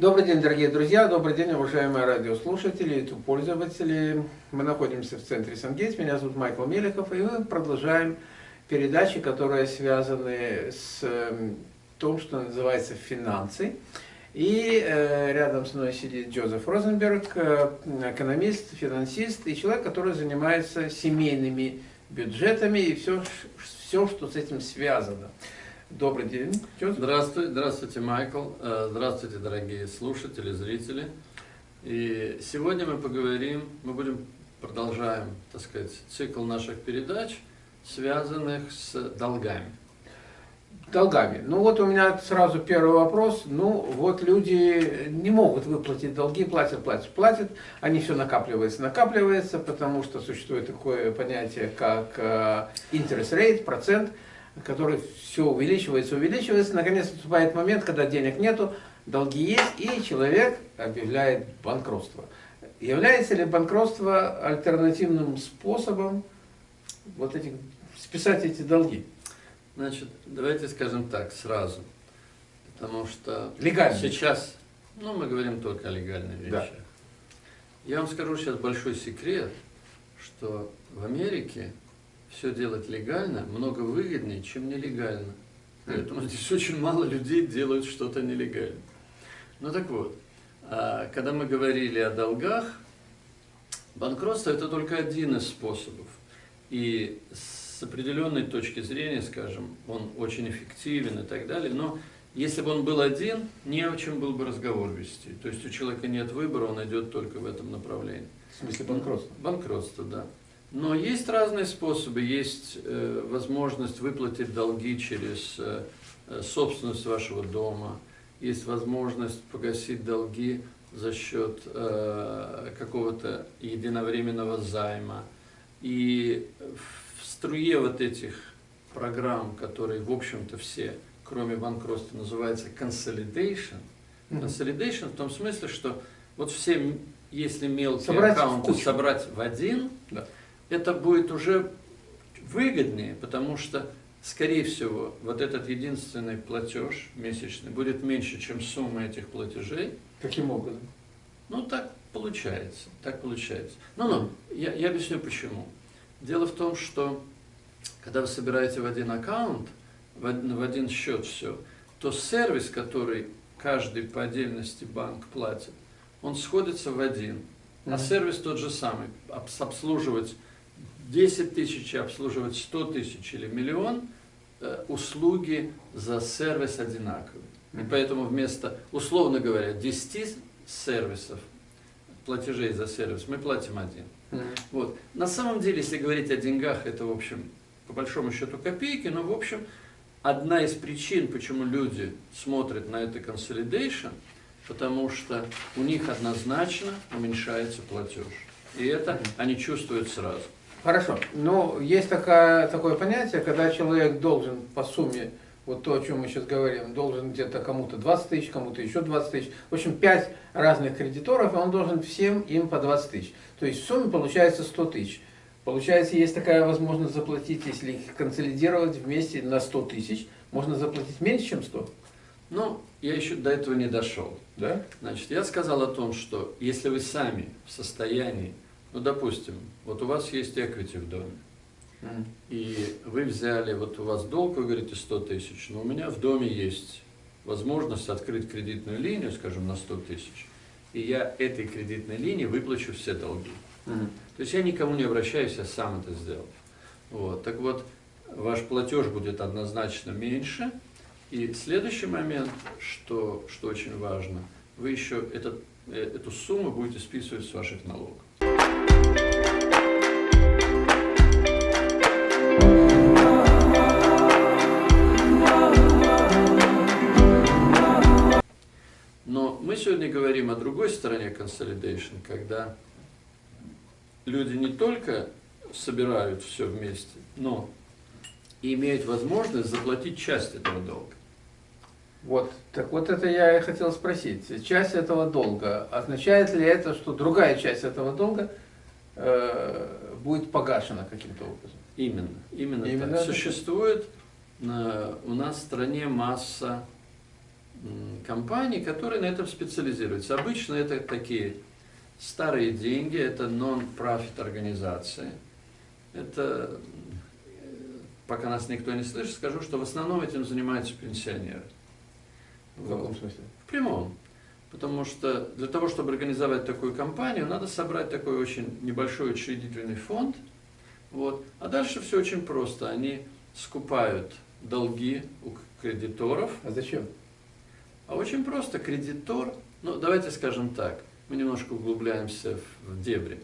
Добрый день, дорогие друзья, добрый день, уважаемые радиослушатели, YouTube пользователи. Мы находимся в центре Сангейтс, меня зовут Майкл Мелехов, и мы продолжаем передачи, которые связаны с эм, том, что называется финансы. И э, рядом с мной сидит Джозеф Розенберг, э, экономист, финансист и человек, который занимается семейными бюджетами и все, все что с этим связано. Добрый день. Здравствуйте, здравствуйте, Майкл. Э, здравствуйте, дорогие слушатели, зрители. И сегодня мы поговорим, мы будем, продолжаем, так сказать, цикл наших передач, связанных с долгами. Долгами. Ну вот у меня сразу первый вопрос. Ну вот люди не могут выплатить долги, платят, платят, платят. Они все накапливается, накапливается, потому что существует такое понятие, как э, interest rate, процент который все увеличивается, увеличивается. Наконец наступает момент, когда денег нету, долги есть, и человек объявляет банкротство. Является ли банкротство альтернативным способом вот этих, списать эти долги? Значит, давайте скажем так сразу, потому что Легально. сейчас, ну мы говорим только о легальных вещах. Да. Я вам скажу сейчас большой секрет, что в Америке все делать легально много выгоднее, чем нелегально. Поэтому здесь очень мало людей делают что-то нелегально. Ну так вот, а, когда мы говорили о долгах, банкротство это только один из способов. И с определенной точки зрения, скажем, он очень эффективен и так далее, но если бы он был один, не о чем был бы разговор вести. То есть у человека нет выбора, он идет только в этом направлении. В смысле банкротства? Банкротство, да. Но есть разные способы. Есть э, возможность выплатить долги через э, э, собственность вашего дома. Есть возможность погасить долги за счет э, какого-то единовременного займа. И в струе вот этих программ, которые, в общем-то, все, кроме банкротства, называются consolidation. Consolidation в том смысле, что вот все, если мелкие собрать аккаунты собрать в один, да это будет уже выгоднее, потому что, скорее всего, вот этот единственный платеж месячный будет меньше, чем сумма этих платежей. Каким образом? Ну, так получается, так получается. Ну, ну, я, я объясню почему. Дело в том, что когда вы собираете в один аккаунт, в один, в один счет все, то сервис, который каждый по отдельности банк платит, он сходится в один. А сервис тот же самый, обслуживать 10 тысяч обслуживать 100 тысяч или миллион, э, услуги за сервис одинаковые. И поэтому вместо, условно говоря, 10 сервисов, платежей за сервис, мы платим один. Вот. На самом деле, если говорить о деньгах, это, в общем, по большому счету копейки, но, в общем, одна из причин, почему люди смотрят на это consolidation, потому что у них однозначно уменьшается платеж. И это они чувствуют сразу. Хорошо. Ну, есть такая, такое понятие, когда человек должен по сумме, вот то, о чем мы сейчас говорим, должен где-то кому-то 20 тысяч, кому-то еще 20 тысяч. В общем, 5 разных кредиторов, и он должен всем им по 20 тысяч. То есть в сумме получается 100 тысяч. Получается, есть такая возможность заплатить, если их консолидировать вместе на 100 тысяч, можно заплатить меньше, чем 100? Ну, я еще до этого не дошел. Да? Значит, я сказал о том, что если вы сами в состоянии ну, допустим, вот у вас есть equity в доме, mm. и вы взяли, вот у вас долг, вы говорите 100 тысяч, но у меня в доме есть возможность открыть кредитную линию, скажем, на 100 тысяч, и я этой кредитной линии выплачу все долги. Mm. То есть я никому не обращаюсь, я сам это сделал. Вот. Так вот, ваш платеж будет однозначно меньше, и следующий момент, что, что очень важно, вы еще этот, э, эту сумму будете списывать с ваших налогов. Сегодня говорим о другой стороне consolidation, когда люди не только собирают все вместе, но и имеют возможность заплатить часть этого долга. Вот, так вот это я и хотел спросить. Часть этого долга, означает ли это, что другая часть этого долга э, будет погашена каким-то образом? Именно, именно, именно так. Существует на, у нас в стране масса компаний, которые на этом специализируются. Обычно это такие старые деньги, это non-profit организации. Это, пока нас никто не слышит, скажу, что в основном этим занимаются пенсионеры. В каком смысле? В прямом. Потому что для того, чтобы организовать такую компанию, надо собрать такой очень небольшой учредительный фонд. Вот. А дальше все очень просто. Они скупают долги у кредиторов. А зачем? А очень просто. Кредитор, ну давайте скажем так, мы немножко углубляемся в, дебри.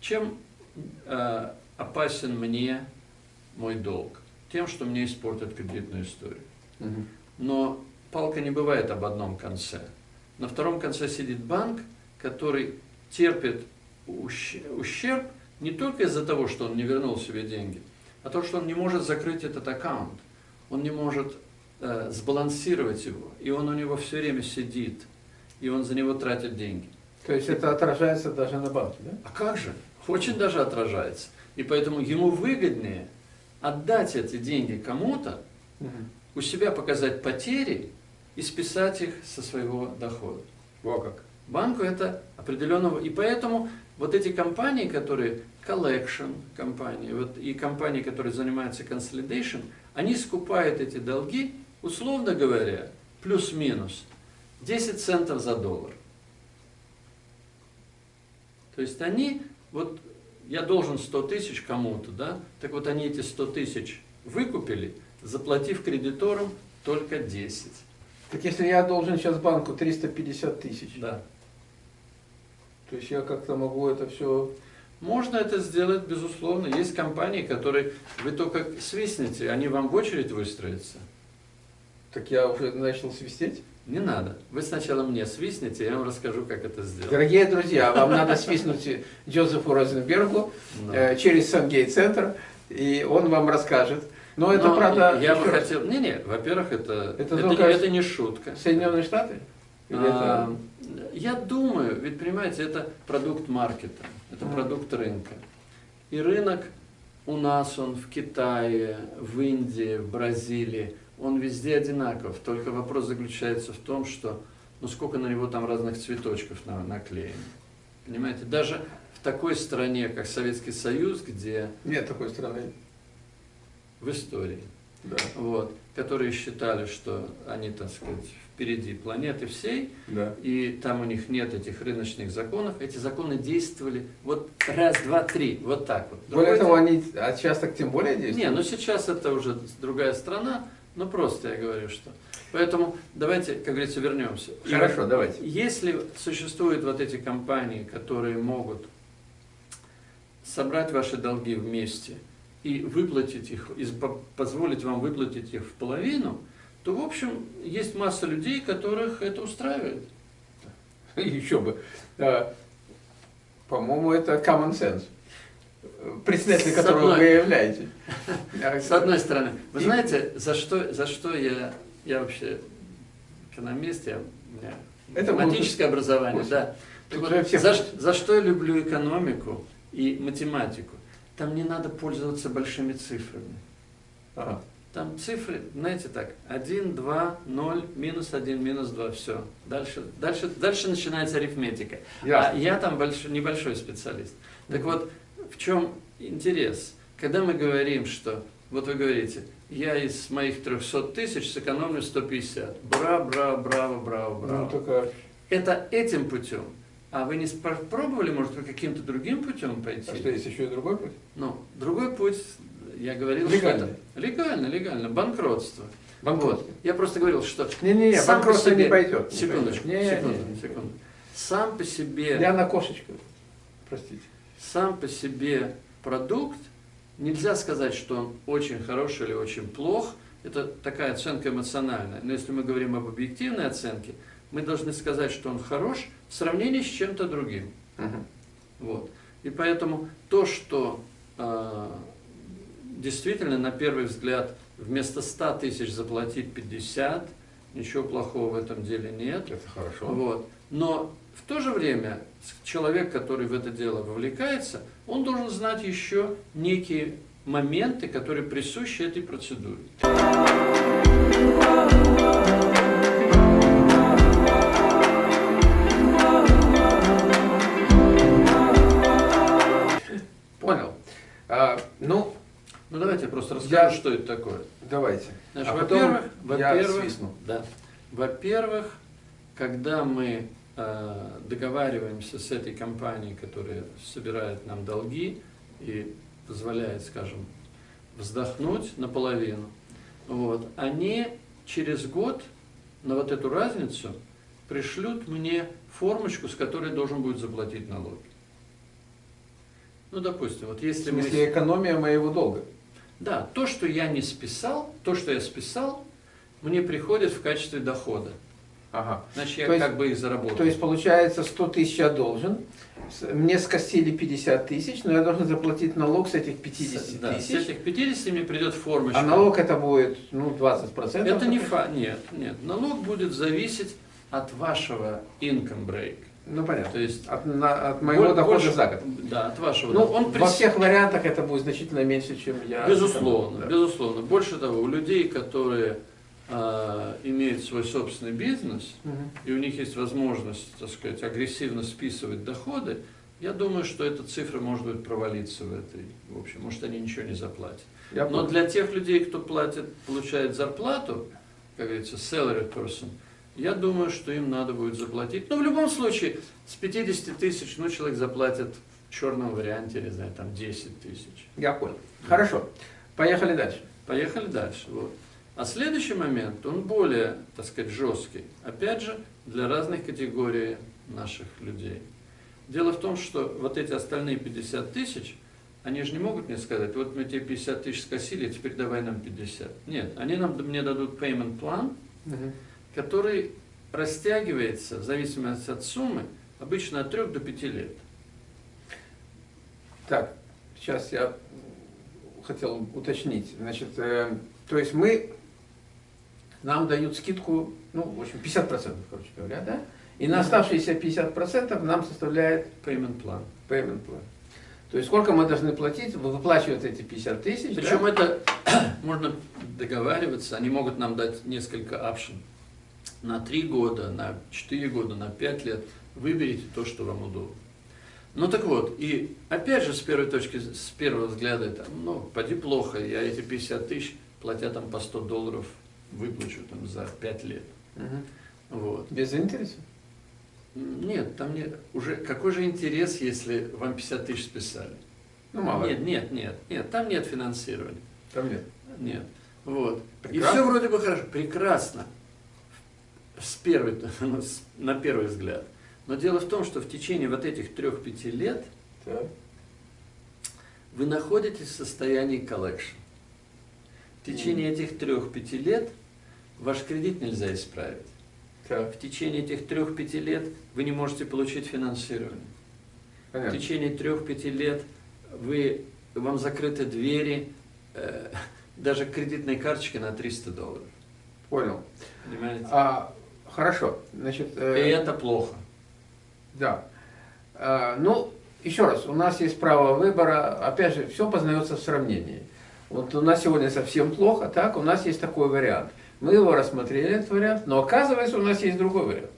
Чем э, опасен мне мой долг? Тем, что мне испортят кредитную историю. Угу. Но палка не бывает об одном конце. На втором конце сидит банк, который терпит ущерб не только из-за того, что он не вернул себе деньги, а то, что он не может закрыть этот аккаунт. Он не может э, сбалансировать его, и он у него все время сидит, и он за него тратит деньги. То есть это отражается даже на банке, да? А как же? Очень даже отражается. И поэтому ему выгоднее отдать эти деньги кому-то, угу. у себя показать потери, и списать их со своего дохода. Во как. Банку это определенного... И поэтому вот эти компании, которые collection компании, вот, и компании, которые занимаются consolidation, они скупают эти долги, условно говоря, плюс-минус 10 центов за доллар. То есть они, вот я должен 100 тысяч кому-то, да, так вот они эти 100 тысяч выкупили, заплатив кредиторам только 10. Так если я должен сейчас банку 350 тысяч, Да. то есть я как-то могу это все... Можно это сделать, безусловно. Есть компании, которые вы только свистнете, они вам в очередь выстроятся. Так я уже начал свистеть? Не надо. Вы сначала мне свистнете, я вам расскажу, как это сделать. Дорогие друзья, вам надо свистнуть Джозефу Розенбергу Да. э, через Сангейт-центр, и он вам расскажет. Но это, Но правда, я бы хотел... Не-не, во-первых, это, Это это, только- это не шутка. Соединенные Штаты? А, это... Я думаю, ведь понимаете, это продукт маркета, это продукт рынка. И рынок у нас, он в Китае, в Индии, в Бразилии, он везде одинаков. Только вопрос заключается в том, что ну сколько на него там разных цветочков на, наклеено. Понимаете, даже в такой стране, как Советский Союз, где Нет такой страны. в истории, Да. вот, которые считали, что они, так сказать, впереди планеты всей, Да. и там у них нет этих рыночных законов, эти законы действовали вот раз, два, три, вот так вот. Более Другое того, они а сейчас так тем более Не, действуют. ну сейчас это уже другая страна, но просто я говорю, что... Поэтому давайте, как говорится, вернемся. И Хорошо, вот давайте. Если существуют вот эти компании, которые могут собрать ваши долги вместе и выплатить их, и по- позволить вам выплатить их в половину, то, в общем, есть масса людей, которых это устраивает. Еще бы. А, По-моему, это common sense. Председатель С которого одной- вы являетесь. А, С одной стороны, вы И- знаете, за что, за что я, я вообще экономист, я, Это математическое образование, Очень. да. Вот, за, за что я люблю экономику и математику? Там не надо пользоваться большими цифрами. Ага. Там цифры, знаете так, 1, 2, 0, минус 1, минус 2, все. Дальше, дальше, дальше начинается арифметика. А Ясно. я там большой, небольшой специалист. Так вот, в чем интерес? Когда мы говорим, что, вот вы говорите, я из моих 300 тысяч сэкономлю 150. Браво, браво, браво, браво, Ну, браво. только Это этим путем. А вы не пробовали, может, вы каким-то другим путем пойти? а что, есть еще и другой путь? Ну, другой путь, я говорил, Легальный. что это легально, легально, банкротство. Банкротство. Вот. Я просто говорил, что Не-не-не, банкротство себе- не пойдет. Секундочку. Не, секунду, не, не. секунду. Сам по себе, Я на кошечку. Простите. Сам по себе продукт, нельзя сказать, что он очень хороший или очень плох. Это такая оценка эмоциональная. Но если мы говорим об объективной оценке, мы должны сказать, что он хорош в сравнении с чем-то другим. Мгм. Вот. И поэтому то, что э, действительно на первый взгляд вместо 100 тысяч заплатить 50, ничего плохого в этом деле нет. Это хорошо. Вот. Но в то же время человек, который в это дело вовлекается, он должен знать еще некие моменты, которые присущи этой процедуре. Понял. А, ну, ну давайте я просто расскажу, я... что это такое. Давайте. А во-первых, во-первых, да, во-первых, когда мы договариваемся с этой компанией, которая собирает нам долги и позволяет, скажем, вздохнуть наполовину, вот, они через год на вот эту разницу пришлют мне формочку, с которой должен будет заплатить налоги. Ну, допустим, вот В если мы... смысле экономия моего долга. Да, то, что я не списал, то, что я списал, мне приходит в качестве дохода. Ага. Значит, я То есть- как бы их заработал. То есть получается 100 тысяч я должен, мне скостили 50 тысяч, но я должен заплатить налог с этих 50 С- да, с тысяч. этих 50 мне придет формочка. А налог это будет, ну, 20%. Это не фа... Нет, нет. Налог будет зависеть от вашего income break. Ну, понятно. То есть От, на- от моего боль- дохода больше- за год. Да, от вашего. Ну, дохода. Он во прис- всех вариантах это будет значительно меньше, чем я. Безусловно, Да. безусловно. Больше того, у людей, которые а, имеют свой собственный бизнес, Мгм. и у них есть возможность, так сказать, агрессивно списывать доходы, я думаю, что эта цифра может быть провалиться в этой, в общем, может они ничего не заплатят. Я Но для тех людей, кто платит, получает зарплату, как говорится, salary person, я думаю, что им надо будет заплатить. Но в любом случае, с 50 тысяч, ну, человек заплатит в черном варианте, не знаю, там 10 тысяч. Я понял. Хорошо. Поехали дальше. Поехали дальше. Вот. А следующий момент, он более, так сказать, жесткий. Опять же, для разных категорий наших людей. Дело в том, что вот эти остальные 50 тысяч, они же не могут мне сказать, вот мы тебе 50 тысяч скосили, теперь давай нам 50. Нет, они нам, мне дадут payment план, Мгм. который растягивается в зависимости от суммы обычно от 3 до 5 лет. Так, сейчас я хотел уточнить. Значит, э, то есть мы, нам дают скидку, ну, в общем, 50%, короче говоря, да? И на оставшиеся 50% нам составляет Payment план. payment plan. То есть сколько мы должны платить, вы выплачиваете эти 50 тысяч, Причем да? это можно договариваться, они могут нам дать несколько option. На 3 года, на 4 года, на 5 лет. Выберите то, что вам удобно. Ну так вот, и опять же с первой точки, с первого взгляда, это, ну, поди плохо, я эти 50 тысяч, платя там по 100 долларов, выплачу там за 5 лет. Мгм. Вот. Без интереса? Нет, там нет, уже какой же интерес, если вам 50 тысяч списали? Ну, мало. Нет, нет, нет, нет, там нет финансирования. Там нет. Нет. Вот. Прекрасно. И все вроде бы хорошо. Прекрасно. С первой, ну, на первый взгляд. Но дело в том, что в течение вот этих трех-пяти лет Так. вы находитесь в состоянии collection. В течение этих трех-пяти лет ваш кредит нельзя исправить. Так, В течение этих трех-пяти лет вы не можете получить финансирование. В понятно. течение трех-пяти лет вы, вам закрыты двери, э, даже кредитной карточки на 300 долларов. Понял. Понимаете? А, хорошо. Значит, И э, это плохо. Да. А, Ну, еще раз, у нас есть право выбора. Опять же, все познается в сравнении. Вот у нас сегодня совсем плохо, так? У нас есть такой вариант. Мы его рассмотрели, этот вариант, но оказывается, у нас есть другой вариант.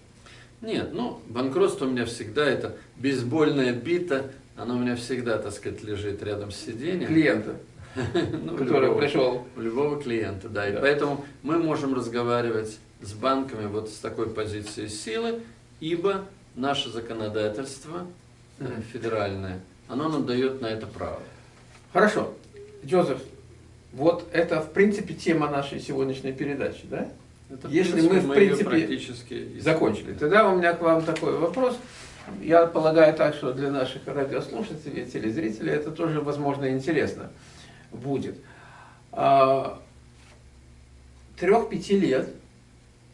Нет, ну, банкротство у меня всегда, это бейсбольная бита, она у меня всегда, так сказать, лежит рядом с сиденьем. Клиента, Ну, который любого- пришел. У любого клиента, да. И Да. поэтому мы можем разговаривать с банками вот с такой позиции силы, ибо наше законодательство э, федеральное, оно нам дает на это право. Хорошо. Джозеф, вот это, в принципе, тема нашей сегодняшней передачи, да? Это, Если мы, в её принципе, практически Закончили. Тогда у меня к вам такой вопрос. Я полагаю так, что для наших радиослушателей, телезрителей это тоже, возможно, интересно будет. А, Трех-пяти лет,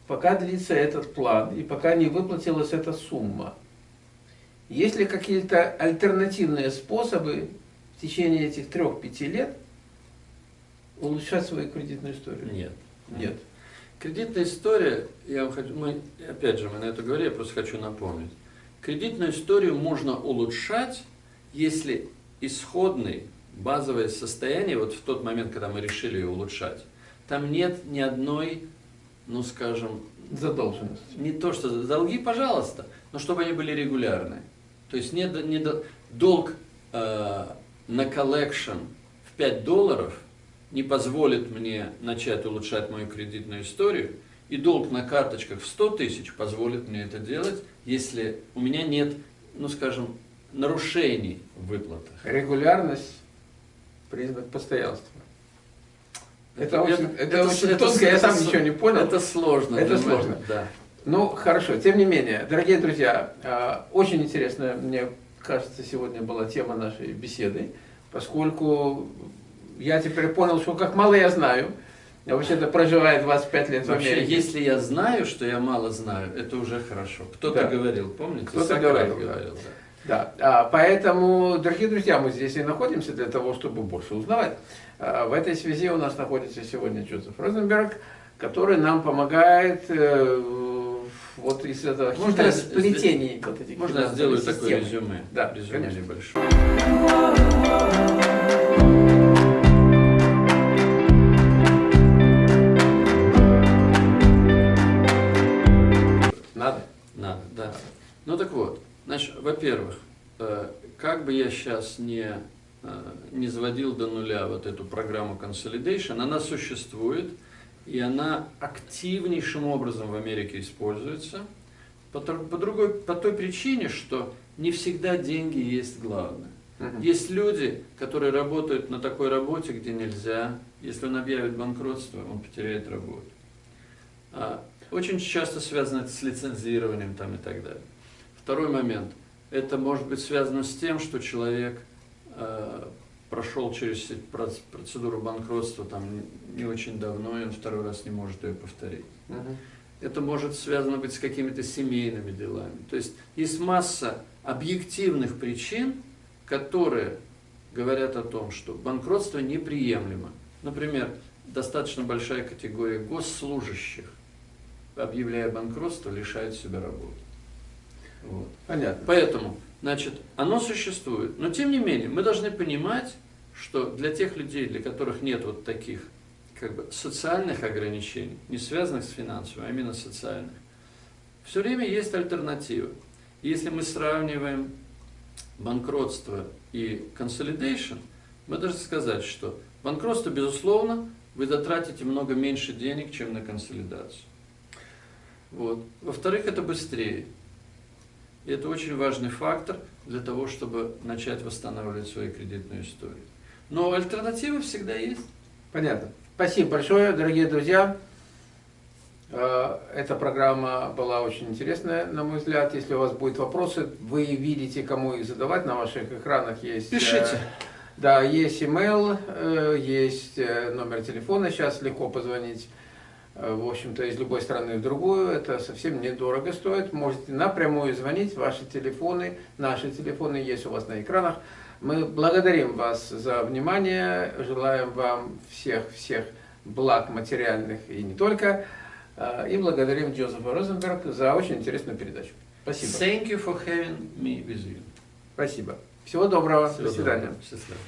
пока длится этот план и пока не выплатилась эта сумма, есть ли какие-то альтернативные способы в течение этих трех-пяти лет улучшать свою кредитную историю? Нет. Нет. Кредитная история, я вам хочу, мы, опять же, мы на это говорили, я просто хочу напомнить. Кредитную историю можно улучшать, если исходный, базовое состояние, вот в тот момент, когда мы решили ее улучшать, там нет ни одной, ну скажем, Задолженность. не то что долги, пожалуйста, но чтобы они были регулярные. То есть не, не до- долг э, на collection в 5 долларов не позволит мне начать улучшать мою кредитную историю, и долг на карточках в 100 тысяч позволит мне это делать, если у меня нет, ну скажем, нарушений в выплатах. Регулярность – признак постоянства. Это, Это- очень, это это- очень это- тонко, я это сам с- ничего не понял. Это сложно. Это меня, сложно. Да. Ну, хорошо. Тем не менее, дорогие друзья, а, очень интересная, мне кажется, сегодня была тема нашей беседы, поскольку я теперь понял, что как мало я знаю. Я вообще-то проживаю 25 лет в Вообще, Америке. если я знаю, что я мало знаю, это уже хорошо. Кто-то Да. говорил, помните? Кто-то говорил, да. говорил, да. Да, а, поэтому, дорогие друзья, мы здесь и находимся для того, чтобы больше узнавать. А, В этой связи у нас находится сегодня Джозеф Розенберг, который нам помогает э, вот из этого Можно я хитросплетений вот этих Можно сделаю такое резюме? Да, резюме конечно. небольшое. Во-первых, э, как бы я сейчас не, э, не заводил до нуля вот эту программу Consolidation, она существует, и она активнейшим образом в Америке используется, по, по другой, по той причине, что не всегда деньги есть главное. Есть люди, которые работают на такой работе, где нельзя. Если он объявит банкротство, он потеряет работу. А, Очень часто связано это с лицензированием там и так далее. Второй момент. Это может быть связано с тем, что человек э, прошел через процедуру банкротства там не- очень давно, и он второй раз не может ее повторить. Мгм. Это может связано быть с какими-то семейными делами. То есть есть масса объективных причин, которые говорят о том, что банкротство неприемлемо. Например, достаточно большая категория госслужащих, объявляя банкротство, лишает себя работы. Вот. Понятно. Поэтому, значит, оно существует. Но тем не менее, мы должны понимать, что для тех людей, для которых нет вот таких как бы социальных ограничений, не связанных с финансовыми, а именно социальных, все время есть альтернатива. Если мы сравниваем банкротство и consolidation, мы должны сказать, что банкротство, безусловно, вы затратите много меньше денег, чем на консолидацию. Вот. Во-вторых, это быстрее. И это очень важный фактор для того, чтобы начать восстанавливать свою кредитную историю. Но альтернативы всегда есть. Понятно. Спасибо большое, дорогие друзья. Э, Эта программа была очень интересная, на мой взгляд. Если у вас будут вопросы, вы видите, кому их задавать. На ваших экранах есть... э, Пишите. Да, есть email, э, есть номер телефона, сейчас легко позвонить, в общем-то, из любой страны в другую, это совсем недорого стоит, можете напрямую звонить, ваши телефоны, наши телефоны есть у вас на экранах. Мы благодарим вас за внимание, желаем вам всех-всех благ материальных и не только, э, и благодарим Джозефа Розенберг за очень интересную передачу. Спасибо. Thank you for having me with you. Спасибо. Всего доброго. Всего До свидания. доброго. Счастливо.